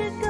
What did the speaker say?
never